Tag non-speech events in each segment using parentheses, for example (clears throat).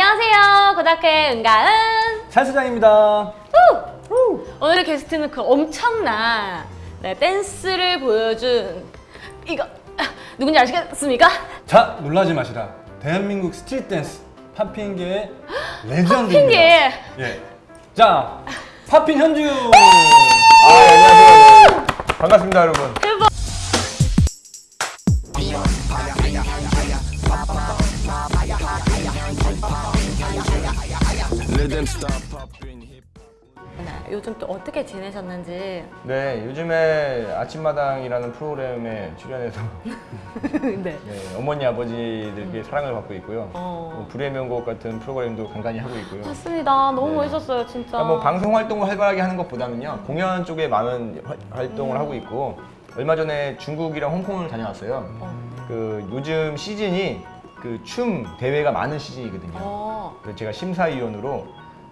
안녕하세요. 고등학교의 은가은. 살수장입니다. 오늘의 게스트는 그 엄청난 네, 댄스를 보여준 이거 누군지 아시겠습니까? 자, 놀라지 마시라. 대한민국 스트릿 댄스 팝핑계의 레전드입니다. 핑계. 예. 자, 팝핀 현준. 아, 안녕하세요. 반갑습니다, 여러분. 요즘 또 어떻게 지내셨는지. 네, 요즘에 아침마당이라는 프로그램에 출연해서 (laughs) 네. 네, 어머니 아버지들께 사랑을 받고 있고요. 어. 뭐 불의 명곡 같은 프로그램도 간간히 하고 있고요. 맞습니다. 너무 네. 멋있었어요, 진짜. 그러니까 뭐 방송 활동을 활발하게 하는 것보다는요 공연 쪽에 많은 활- 활동을 음. 하고 있고 얼마 전에 중국이랑 홍콩을 다녀왔어요. 그 요즘 시즌이 그 춤 대회가 많은 시즌이거든요. 어. 그래서 제가 심사위원으로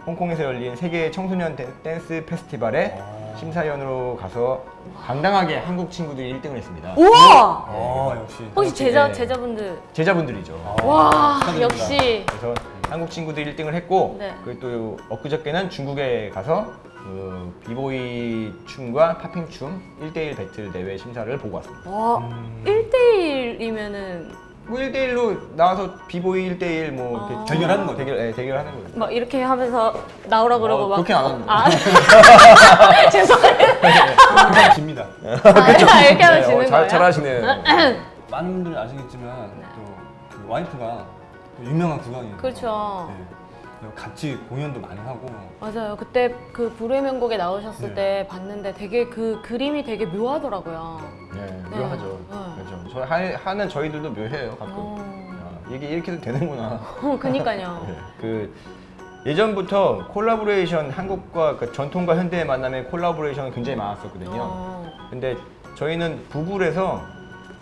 홍콩에서 열린 세계 청소년 댄- 댄스 페스티벌에 아. 심사위원으로 가서 당당하게 한국 친구들이 1등을 했습니다. 우와! 어, 역시. 혹시 제자 네. 제자분들 제자분들이죠. 아, 와 축하드립니다. 역시 그래서 한국 친구들이 1등을 했고 네. 그리고 또 엊그저께는 중국에 가서 그 비보이 춤과 팝핑 춤 1대1 배틀 대회 심사를 보고 왔습니다. 와 음. 1대1이면은 뭐 1대1로 나와서 비보이 1대1 뭐 이렇게 아. 대결하는 거죠? 대결, 네, 대결하는 거죠. 막 이렇게 하면서 나오라 그러고 어, 막 그렇게 안 합니다. 아 (laughs) (laughs) 죄송해요. 그냥 집니다. 아, 이렇게 하면 네, 지는 어, 잘, 거예요? 잘하시네요. (clears throat) 많은 분들이 아시겠지만 또그 와이프가 또 유명한 국악이에요. 그렇죠. 네. 같이 공연도 많이 하고 맞아요. 그때 그 불의 명곡에 나오셨을 네. 때 봤는데 되게 그 그림이 되게 묘하더라고요. 네, 네. 묘하죠. 네. 그렇죠. 저 하, 하는 저희들도 묘해요 가끔. 어, 아, 이게 이렇게도 되는구나. (laughs) 어, 그니까요. (laughs) 네. 그 예전부터 콜라보레이션 한국과 그 전통과 현대의 만남의 콜라보레이션은 굉장히 많았었거든요. 어, 근데 저희는 부부래서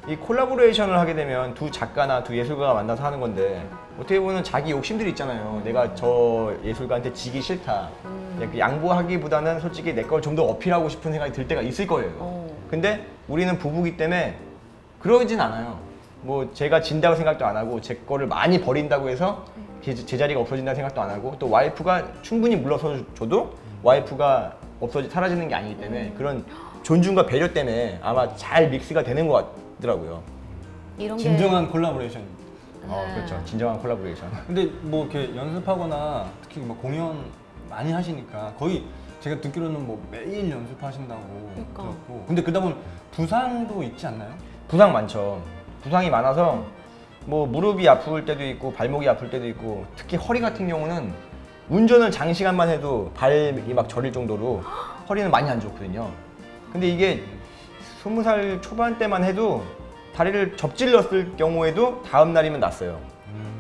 이 콜라보레이션을 하게 되면 두 작가나 두 예술가가 만나서 하는 건데 어떻게 보면 자기 욕심들이 있잖아요. 내가 저 예술가한테 지기 싫다. 음. 양보하기보다는 솔직히 내 걸 좀 더 어필하고 싶은 생각이 들 때가 있을 거예요. 어. 근데 우리는 부부기 때문에 그러진 않아요. 뭐 제가 진다고 생각도 안 하고 제 거를 많이 버린다고 해서 제, 제 자리가 없어진다는 생각도 안 하고 또 와이프가 충분히 물러서 줘도 와이프가 없어지 사라지는 게 아니기 때문에 그런 존중과 배려 때문에 아마 잘 믹스가 되는 것 같더라고요. 이런 게 진정한 콜라보레이션. 어, 네. 그렇죠. 진정한 콜라보레이션. (laughs) 근데 뭐 이렇게 연습하거나 특히 뭐 공연 많이 하시니까 거의 제가 듣기로는 뭐 매일 연습하신다고 그러니까. 들었고 근데 그러다 보면 부상도 있지 않나요? 부상 많죠. 부상이 많아서 뭐 무릎이 아플 때도 있고 발목이 아플 때도 있고 특히 허리 같은 경우는 운전을 장시간만 해도 발이 막 저릴 정도로 허리는 많이 안 좋거든요. 근데 이게 스무 살 초반 때만 해도 다리를 접질렀을 경우에도 다음 날이면 났어요.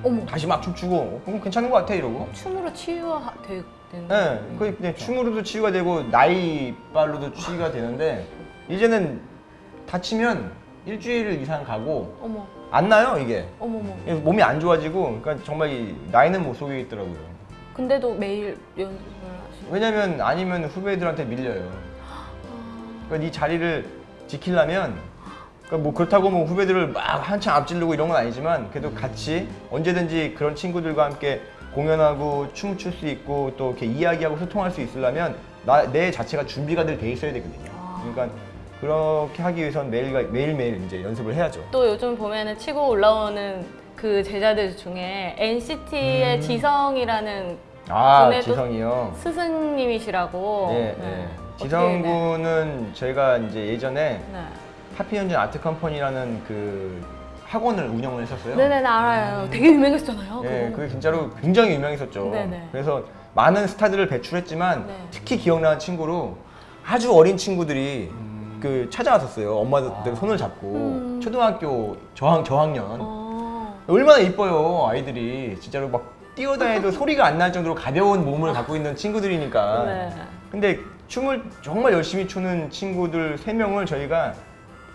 어머 다시 막 춤추고 어, 그럼 괜찮은 것 같아 이러고. 춤으로 치유되는 네, 거의 그냥 춤으로도 치유가 되고 나이빨로도 치유가 되는데 이제는 다치면 일주일 이상 가고 어머 안 나요 이게 어머 어머. 몸이 안 좋아지고 그러니까 정말 이 나이는 못 속이겠더라고요 근데도 매일 연습을 하시고. 왜냐면 아니면 후배들한테 밀려요 그러니까 이 자리를 지키려면 그러니까 뭐 그렇다고 뭐 후배들을 막 한참 앞지르고 이런 건 아니지만 그래도 같이 언제든지 그런 친구들과 함께 공연하고 춤을 출 수 있고 또 이렇게 이야기하고 소통할 수 있으려면 나, 내 자체가 준비가 돼 있어야 되거든요 그러니까 그렇게 하기 위해선 매일 매일매일 이제 연습을 해야죠 또 요즘 보면은 치고 올라오는 그 제자들 중에 NCT의 지성이라는 아 지성이요 스승님이시라고. 예, 네. 예. 어떻게, 지성 군은 제가 이제 예전에 네. 하피현진 아트 컴퍼니라는 그 학원을 운영을 했었어요. 네네 나 알아요. 되게 유명했잖아요. 예, 그거. 그게 진짜로 굉장히 유명했었죠. 네네. 그래서 많은 스타들을 배출했지만 네. 특히 기억나는 친구로 아주 어린 친구들이 음. 그 찾아왔었어요. 엄마들 아. 손을 잡고 음. 초등학교 저학 저학년 어. 얼마나 이뻐요 아이들이 진짜로 막 뛰어다녀도 (laughs) 소리가 안 날 정도로 가벼운 몸을 갖고 있는 친구들이니까. 네. 근데 춤을 정말 열심히 추는 친구들 세 명을 저희가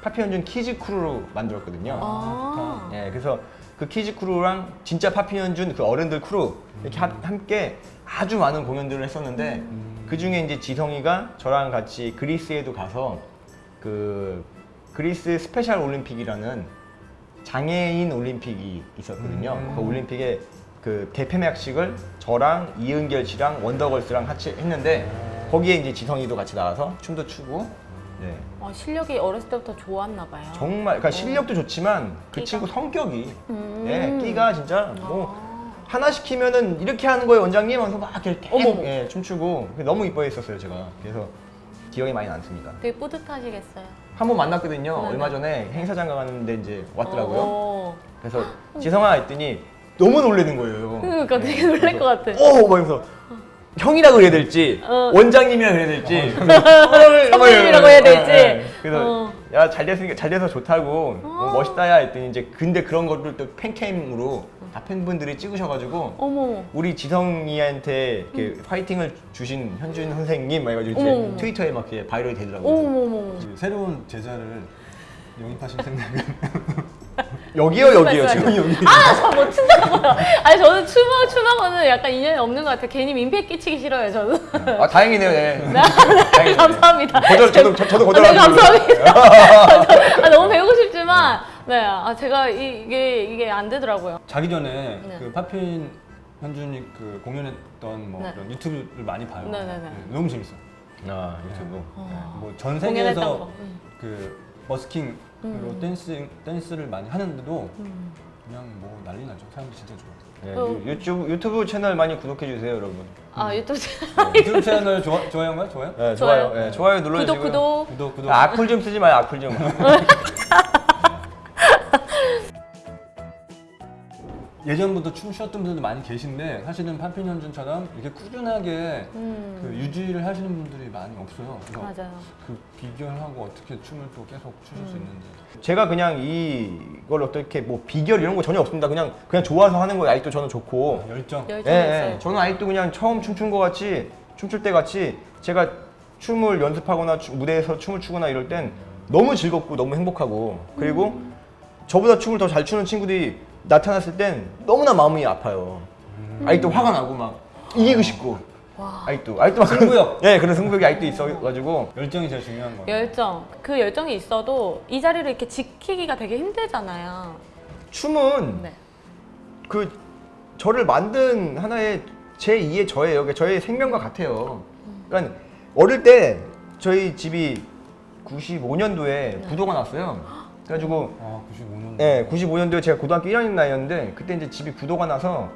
팝핀현준 키즈 크루로 만들었거든요. 아. 예, 그래서 그 키즈 크루랑 진짜 팝핀현준 그 어른들 크루 이렇게 하- 함께 아주 많은 공연들을 했었는데 그 중에 이제 지성이가 저랑 같이 그리스에도 가서 그 그리스 스페셜 올림픽이라는 장애인 올림픽이 있었거든요. 음. 그 올림픽에 그 개폐막식을 저랑 이은결 씨랑 원더걸스랑 같이 했는데 거기에 이제 지성이도 같이 나와서 춤도 추고 네. 아, 실력이 어렸을 때부터 좋았나 봐요. 정말 그러니까 실력도 좋지만 그 끼가? 친구 성격이 음. 예, 끼가 진짜 뭐 아. 하나 시키면은 이렇게 하는 거예요 원장님 하면서 막 이렇게 어머머. 예, 춤추고 너무 이뻐했었어요 제가 그래서 기억이 많이 남습니다 되게 뿌듯하시겠어요. 한 번 만났거든요 네네. 얼마 전에 행사장 가는데 이제 왔더라고요 어, 그래서 지성아 했더니 너무 놀라는 거예요 그러니까 되게 놀랄 것 같아. 오! 막 이러면서 형이라 그래야 될지 어. 원장님이라 그래야 될지 선배님이라고 해야 될지. (laughs) 예, 그래서 어. 야잘 됐으니까 잘 돼서 좋다고 어, 멋있다야 했더니 이제 근데 그런 것들 또 팬캠으로 다 팬분들이 찍으셔가지고 어머. 우리 지성이한테 이렇게 파이팅을 주신 현준 선생님 막 해가지고 이제 어머. 트위터에 막 이렇게 바이럴이 되더라고요. 이제 새로운 제자를 영입하실 생각은 (laughs) 여기요 여기요 지금. 여기. 아, 저 못 춘다고요. 아니, 저는 춤하, 춤하고는 약간 인연이 없는 것 같아요. 괜히 민폐 끼치기 싫어요, 저는. 아 다행이네요. 네. 네, 다행이네요. 감사합니다. 거절 저도 저, 저도 네, 거절하는 걸로. 감사합니다. 아, 너무 배우고 싶지만, 네, 아, 제가 이, 이게, 이게 안 되더라고요. 자기 전에 네. 그 팝핀 현준이 그 공연했던 뭐 네. 그런 유튜브를 많이 봐요. 네네네. 너무 재밌어. 아 유튜브. 뭐전 공연했던 세계에서 거. 음. 그 버스킹으로 음. 댄스 댄스를 많이 하는데도 음. 그냥 뭐 난리 나죠. 사람들 진짜 좋아. 네, 어. 유- 유튜브 유튜브 채널 많이 구독해 주세요 여러분. 아, 유튜브 채널. 유튜브 채널 좋아 좋아요인 거야? 좋아요? 네, 좋아요. 좋아요. 네, 좋아요 눌러주시고. 구독, 구독. 구독 구독. 아, 악플 좀 쓰지 마요 악플 좀. (laughs) 예전부터 춤 추었던 분들도 많이 계신데 사실은 파핀 현준처럼 이렇게 꾸준하게 음. 그 유지를 하시는 분들이 많이 없어요. 그래서 맞아요. 그 비결하고 어떻게 춤을 또 계속 추실 수 있는지. 제가 그냥 이걸 어떻게 뭐 비결 이런 거 전혀 없습니다. 그냥 그냥 좋아서 하는 거예요. 아직도 저는 좋고. 열정. 예, 열정이 있어요. 예. 저는 아직도 그냥 처음 춤춘 거 같이 춤출 때 같이 제가 춤을 연습하거나 추- 무대에서 춤을 추거나 이럴 땐 너무 즐겁고 너무 행복하고 그리고 저보다 춤을 더 잘 추는 친구들이 나타났을 땐 너무나 마음이 아파요. 아직도 화가 나고 막 이기고 싶고 와. 아직도 아직도 막 그런- 승부욕. 예, (laughs) 그런 승부욕이 아직도 있어가지고 열정이 제일 중요한 거예요. 열정. 그 열정이 있어도 이 자리를 이렇게 지키기가 되게 힘들잖아요. 춤은 네. 그 저를 만든 하나의 제 2의 저예요. 그러니까 저의 생명과 같아요. 그러니까 어릴 때 저희 집이 95년도에 부도가 났어요. 그래가지고 아 95년. 네, 95년도에 제가 고등학교 1학년 나이였는데 그때 이제 집이 부도가 나서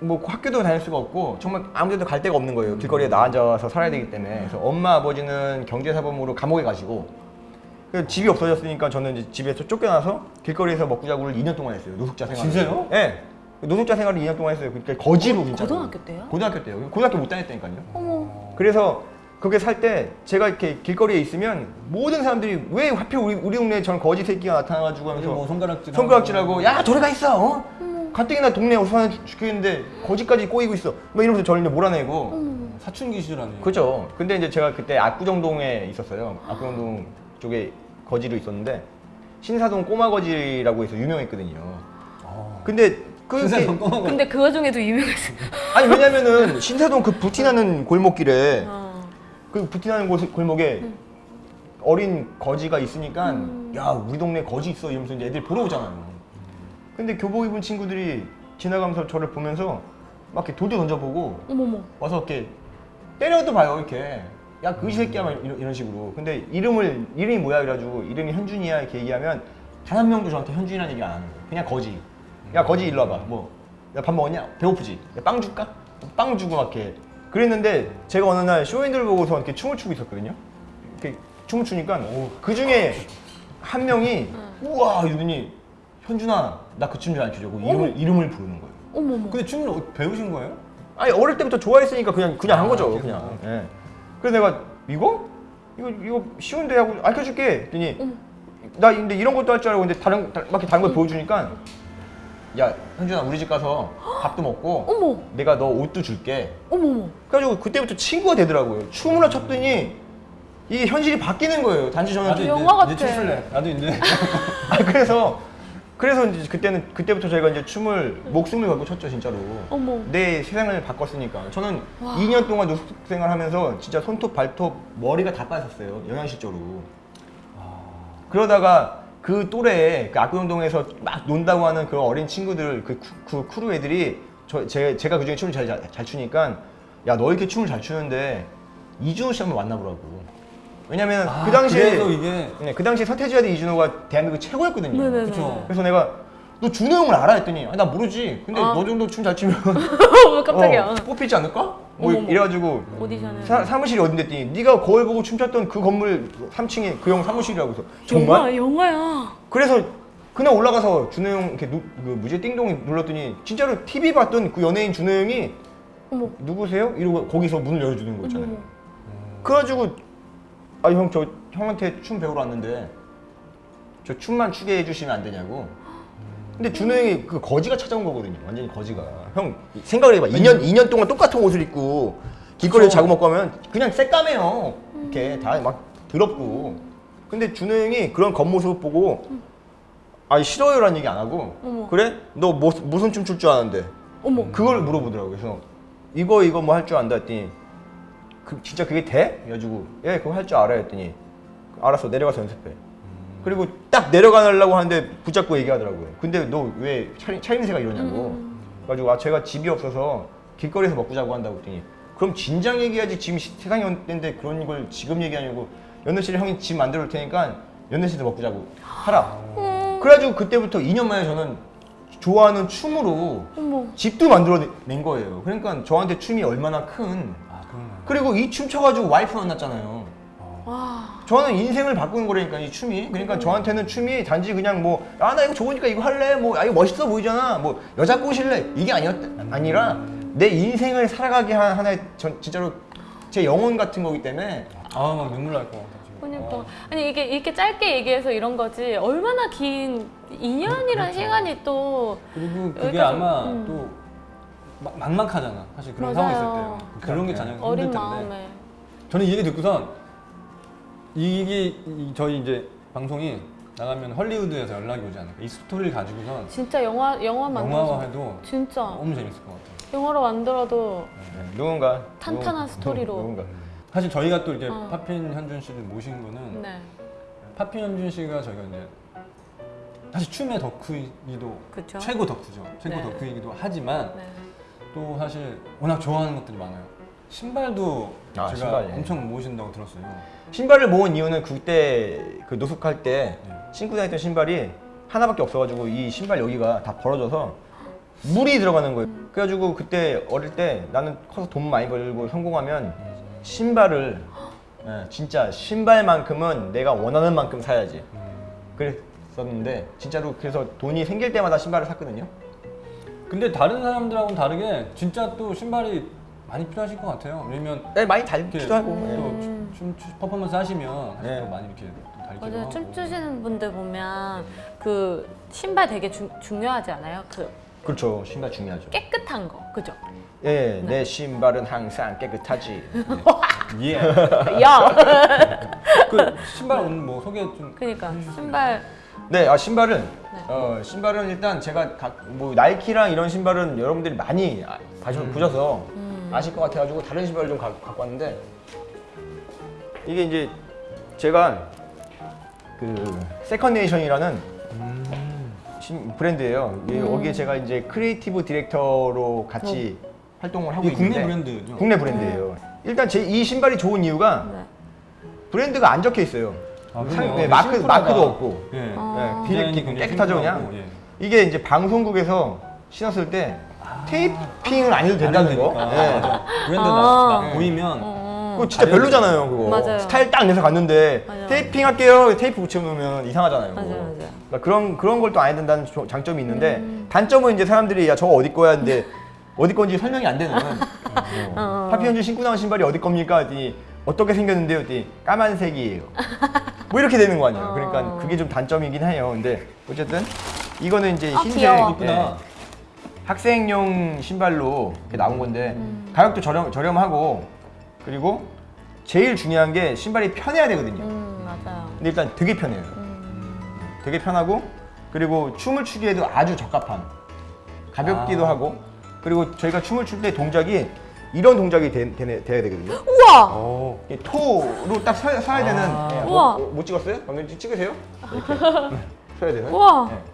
뭐 학교도 다닐 수가 없고 정말 아무데도 갈 데가 없는 거예요. 길거리에 나앉아서 살아야 되기 때문에. 그래서 엄마 아버지는 경제사범으로 감옥에 가시고 집이 없어졌으니까 저는 이제 집에서 쫓겨나서 길거리에서 먹고 자고를 2년 동안 했어요. 노숙자 생활. 진짜요? 네. 노숙자 생활을 2년 동안 했어요. 그러니까 거지로 진짜. 고등학교 때요? 고등학교 때요. 고등학교 못 다녔다니까요. 어머. 그래서 거기 살때 제가 이렇게 길거리에 있으면 모든 사람들이 왜 하필 우리, 우리 동네에 저는 거지 새끼가 나타나가지고 하면서 뭐 손가락질. 손가락질하고 야 저리 가 있어 어? 가뜩이나 동네 어수선해 죽겠는데 거지까지 꼬이고 있어 막 이러면서 저를 이제 몰아내고 사춘기 시절아니에요. 그죠 근데 이제 제가 그때 압구정동에 있었어요 압구정동 쪽에 거지로 있었는데 신사동 꼬마 거지라고 해서 유명했거든요 아. 근데 그. 근데 그 와중에도 유명했어요. 아니 왜냐면은 신사동 그 부티나는 골목길에 어. 그 부티나는 곳, 골목에 어린 거지가 있으니까 야 우리 동네 거지 있어 이러면서 이제 애들 보러 오잖아요. 근데 교복 입은 친구들이 지나가면서 저를 보면서 막 이렇게 돌도 던져보고 어머머. 와서 이렇게 때려도 봐요 이렇게. 야 그지 새끼야 막 이런, 이런 식으로. 근데 이름을 이름이 뭐야 그래가지고 이름이 현준이야 이렇게 얘기하면 단 한 명도 저한테 현준이라는 얘기 안 하는 거예요. 그냥 거지. 야 거지 일로 와봐. 뭐야 밥 먹었냐? 배고프지? 야, 빵 줄까? 빵 주고 막 이렇게 그랬는데 제가 어느 날 쇼윈들 보고서 이렇게 춤을 추고 있었거든요 이렇게 춤을 추니까 그 중에 한 명이 우와 이러더니 현준아 나 그 춤 잘 추려고 이름을 이름을 부르는 거예요. 어머머. 근데 춤을 어- 배우신 거예요? 아니 어릴 때부터 좋아했으니까 그냥 그냥 한 아, 거죠 계속. 그냥. 예. 그래서 내가 이거 이거 이거 쉬운데 하고 알려줄게. 했더니 어머. 나 근데 이런 것도 할 줄 알고 근데 다른 다- 막 이렇게 다른 걸 보여주니까 야 현준아 우리 집 가서 밥도 먹고 (gasps) 어머. 내가 너 옷도 줄게. 어머머. 그래가지고 그때부터 친구가 되더라고요. 춤을 췄더니 이게 현실이 바뀌는 거예요. 단지 저는 나도 영화 이제, 같아. 이제 춤출래. 나도 이제. (laughs) 아 그래서 그래서 이제 그때는 그때부터 저희가 이제 춤을 목숨을 걸고 췄죠 진짜로. 어머. 내 세상을 바꿨으니까. 저는 2년 동안 노숙 생활하면서 진짜 손톱 발톱 머리가 다 빠졌어요 영양실조로. 그러다가 그 또래에 그 압구정동에서 막 논다고 하는 그 어린 친구들 그, 크- 그 크루 애들이 저 제, 제가 그중에 춤을 잘, 잘, 잘 추니까 야 너 이렇게 춤을 잘 추는데 이주노 씨 한번 만나보라고. 왜냐면 아, 그 당시에 이게 네, 그 당시에 서태지와 대 이주노가 대한민국 최고였거든요. 네네네. 그쵸. 그래서 내가 너 주노 형을 알아 했더니 아, 나 모르지. 근데 아. 너 정도 춤 잘 추면 (laughs) 깜짝이야. 어, 뽑히지 않을까? 뭐 어머머. 이래가지고 오디션을. 사, 사무실이 어딘데 했더니 네가 거울 보고 춤췄던 그 건물 3층에 그 형 사무실이라고 해서 정말? 영화, 영화야. 그래서 그날 올라가서 준호 형 이렇게 누, 그 뭐지 띵동 눌렀더니 진짜로 TV 봤던 그 연예인 준호 형이 어머. 누구세요? 이러고 거기서 문을 열어주는 거 있잖아요. 어머. 그래가지고 아 형 저 형한테 춤 배우러 왔는데 저 춤만 추게 해주시면 안 되냐고. 근데 준호 형이 그 거지가 찾아온 거거든요. 완전히 거지가. 형 생각을 해봐. 2년 2년 동안 똑같은 옷을 입고 길거리에. 자고 먹고 하면 그냥 새까매요. 이렇게 다 막 더럽고. 근데 준호 형이 그런 겉모습 보고 아 싫어요라는 얘기 안 하고 어머. 그래? 너 뭐, 무슨 춤 출 줄 아는데? 어머. 그걸 물어보더라고요. 그래서 이거 이거 뭐 할 줄 안다 했더니 그 진짜 그게 돼? 그래가지고 예 그거 할 줄 알아 했더니 알았어 내려가서 연습해. 그리고 딱 내려가려고 하는데 붙잡고 얘기하더라고요. 근데 너 왜 차림새가 이러냐고. 그래가지고 아 제가 집이 없어서 길거리에서 먹고 자고 한다고 했더니 그럼 진작 얘기하지 지금 시- 세상이 언젠데 그런 걸 지금 얘기하냐고 연애실 형이 집 만들어 올 테니까 연애실에서 먹고 자고 하라. 그래가지고 그때부터 2년 만에 저는 좋아하는 춤으로 어머. 집도 만들어낸 거예요. 그러니까 저한테 춤이 얼마나 큰. 아. 그리고 이 춤 춰가지고 와이프 만났잖아요. 와. 저는 인생을 바꾸는 거라니까 이 춤이. 그러니까 저한테는 춤이 단지 그냥 뭐 아 나 이거 좋으니까 이거 할래. 뭐 아 이거 멋있어 보이잖아. 뭐 여자 꼬실래. 이게 아니었 아니라 내 인생을 살아가게 한 하나의 전 진짜로 제 영혼 같은 거기 때문에 아 막 눈물 날 것 같아. 그러니까 어. 아니 이게 이렇게 짧게 얘기해서 이런 거지 얼마나 긴 2년이라는 시간이 또 그리고 그게 아마 음. 또 막- 막막하잖아. 사실 그런 맞아요. 상황 있을 때 그런 게 네. 가장 힘들 어린 텐데. 마음에 저는 이 얘기 듣고선 이게 이- 저희 이제 방송이 나가면 헐리우드에서 연락이 오지 않을까. 이 스토리를 가지고선 진짜 영화 영화 만들어서 영화화해도 진짜 너무 재밌을 것 같아요. 영화로 만들어도 네, 누군가 탄탄한 누군- 스토리로. 누군가 사실 저희가 또 이렇게 어. 파핀 현준 씨를 모신 거는 네 파핀 현준 씨가 저희가 이제 사실 춤의 덕후이기도 그쵸 최고 덕후죠. 최고 네. 덕후이기도 하지만 네. 또 사실 워낙 좋아하는 것들이 많아요. 신발도 아, 제가 신발, 예. 엄청 모으신다고 들었어요. 신발을 모은 이유는 그때 그 노숙할 때 네. 신고 다녔던 신발이 하나밖에 없어가지고 이 신발 여기가 다 벌어져서 물이 들어가는 거예요. 그래가지고 그때 어릴 때 나는 커서 돈 많이 벌고 성공하면 신발을 예, 진짜 신발만큼은 내가 원하는 만큼 사야지. 그랬었는데 진짜로 그래서 돈이 생길 때마다 신발을 샀거든요. 근데 다른 사람들하고는 다르게 진짜 또 신발이 많이 필요하실 것 같아요. 왜냐면 네, 많이 달기도 하고. 예. 또 춤, 춤 퍼포먼스 하시면 네. 또 많이 이렇게 또 달기도 맞아요 하고. 춤추시는 분들 보면 그 신발 되게 중, 중요하지 않아요 그 그렇죠. 신발 중요하죠. 깨끗한 거 그죠 예, 내 신발은 항상 깨끗하지. (laughs) 예. 야 (laughs) 그 신발 오늘 뭐 소개 좀. 그러니까 신발 네, 아 신발은 어 신발은 일단 제가 각, 뭐 나이키랑 이런 신발은 여러분들이 많이 아, 봐셔, 보셔서 아실 것 같아가지고 다른 신발을 좀 가, 갖고 왔는데 이게 이제 제가 그 세컨네이션이라는 신- 브랜드예요. 이게 여기에 제가 이제 크리에이티브 디렉터로 같이 활동을 하고 이게 국내 있는데 브랜드죠? 국내 브랜드예요. 일단 제 이 신발이 좋은 이유가 네. 브랜드가 안 적혀 있어요. 아, 상-? 네, 마크. 마크도 없고. 예. 어. 네, 디렉 굉장히 깨끗하죠 그냥. 예. 이게 이제 방송국에서 신었을 때 테이핑은 안 해도 된다는 거. 아, 네. 브랜드 아. 나, 나 네. 보이면 어. 그거 진짜 별로잖아요 그거. 맞아요. 스타일 딱 내서 갔는데 맞아요. 테이핑 할게요. 테이프 붙여놓으면 이상하잖아요. 맞아요, 맞아요. 그러니까 그런 그런 걸 또 안 해야 된다는 조- 장점이 있는데 음. 단점은 이제 사람들이 야 저거 어디 거야 근데 어디 건지 설명이 안 되는. (laughs) 어. 파피현주 신고 나온 신발이 어디 겁니까? 했더니 어떻게 생겼는데요? 했더니 까만색이에요. 뭐 이렇게 되는 거 아니에요. 그러니까 어. 그게 좀 단점이긴 해요. 근데 어쨌든 이거는 이제 아, 흰색. 이쁘다. 예, 학생용 신발로 이렇게 나온 건데 음. 가격도 저렴 저렴하고 그리고 제일 중요한 게 신발이 편해야 되거든요. 음 맞아요 근데 일단 되게 편해요. 음. 되게 편하고 그리고 춤을 추기에도 아주 적합한 가볍기도 아. 하고 그리고 저희가 춤을 출 때 동작이 이런 동작이 되, 되, 돼야 되거든요. 우와 오. 이게 토로 딱 서, 서야 되는 아. 예, 우와. 뭐, 뭐, 못 찍었어요? 방금 찍- 찍으세요? (laughs) 이렇게 서야 돼요. 우와. 예.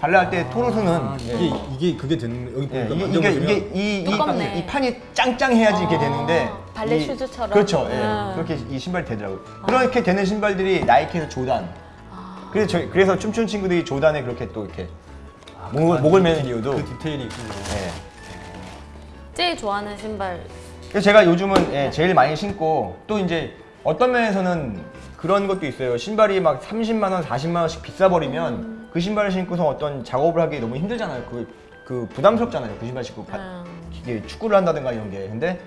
발레할 때 토르스는 아, 예. 이게 이게 그게 되는 여기 예, 보니까 이게, 이게, 이, 이. 이 판이 짱짱해야지 이게 아, 되는데 발레 이- 슈즈처럼. 그렇죠 예. 음. 그렇게 이 신발이 되더라고요 그렇게 되는 신발들이 나이키에서 조단 아. 그래서, 저, 그래서 춤추는 친구들이 조단에 그렇게 또 이렇게 아, 목을, 그 목을 디테일, 매는 이유도 그 디테일이 있군요. 예. 제일 좋아하는 신발. 그래서 제가 요즘은 예, 제일 많이 신고 또 이제 어떤 면에서는 그런 것도 있어요. 신발이 막 30만 원, 40만 원씩 비싸 버리면 그 신발을 신고서 어떤 작업을 하기 너무 힘들잖아요. 그, 그 부담스럽잖아요. 그 신발 신고 바- 음. 이게 축구를 한다든가 이런 게. 근데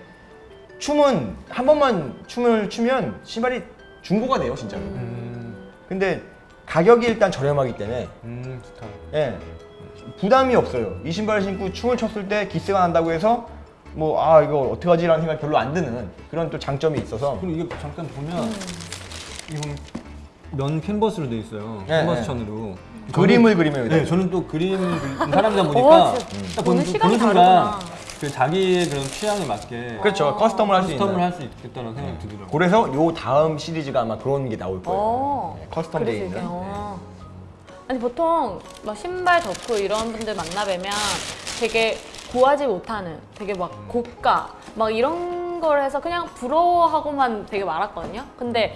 춤은 한 번만 춤을 추면 신발이 중고가 돼요, 진짜로. 음, 근데 가격이 일단 저렴하기 때문에 음 좋다. 예, 부담이 없어요. 이 신발을 신고 춤을 췄을 때 기스가 난다고 해서 뭐 아 이거 어떡하지 라는 생각이 별로 안 드는 그런 또 장점이 있어서 그리고 이게 잠깐 보면 음. 이건 면 캔버스로 돼 있어요. 네, 캔버스 네. 천으로. 그림을 그리면 네, 저는 또 그림 (laughs) 사람이다 보니까 어, 딱 보는 보는, 시간이 보는 순간 다르구나. 그 자기의 그런 취향에 맞게 그렇죠 custom을 할수 custom을 할 수 있겠다는 생각이 들더라고요. 그래서 요 다음 시리즈가 아마 그런 게 나올 거예요 어. 네, custom 이게, 있는 어. 아니 보통 막 신발 덕후 이런 분들 만나 뵈면 되게 구하지 못하는 되게 막 고가 막 이런 걸 해서 그냥 부러워하고만 되게 많았거든요. 근데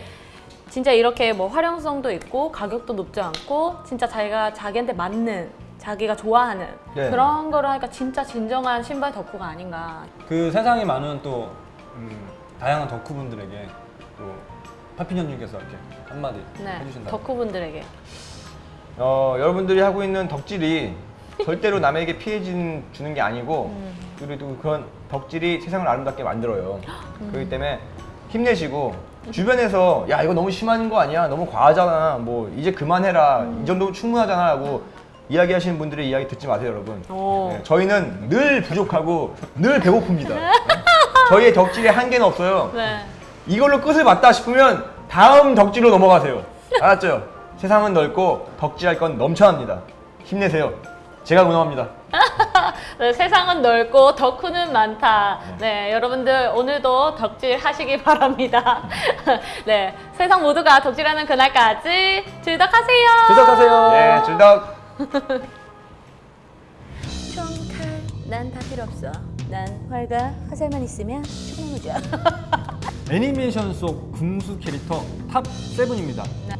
진짜 이렇게 뭐 활용성도 있고 가격도 높지 않고 진짜 자기가 자기한테 맞는 자기가 좋아하는 네. 그런 거를 하니까 진짜 진정한 신발 덕후가 아닌가. 그 세상에 많은 또 음, 다양한 덕후분들에게 또 파피년님께서 이렇게 한마디 네, 해주신다. 덕후분들에게. 어, 여러분들이 하고 있는 덕질이 절대로 남에게 피해 준- 주는 게 아니고 음. 그래도 그런 덕질이 세상을 아름답게 만들어요 그렇기 때문에 힘내시고 주변에서 야 이거 너무 심한 거 아니야 너무 과하잖아 뭐 이제 그만해라 이 정도면 충분하잖아 라고 이야기하시는 분들의 이야기 듣지 마세요 여러분 오. 네, 저희는 늘 부족하고 늘 배고픕니다 네? 저희의 덕질에 한계는 없어요 네. 이걸로 끝을 봤다 싶으면 다음 덕질로 넘어가세요. 알았죠? 세상은 넓고 덕질할 건 넘쳐납니다. 힘내세요. 제가 응원합니다. (laughs) 네, 세상은 넓고 덕후는 많다. 네, 여러분들 오늘도 덕질 하시기 (laughs) 바랍니다. 네, 세상 모두가 덕질하는 그날까지 즐덕하세요. 즐덕하세요. 예, 즐덕. 총칼 난 다 필요 없어. 난 활과 화살만 있으면 충분하죠. (laughs) 애니메이션 속 궁수 캐릭터 탑 7입니다. 네.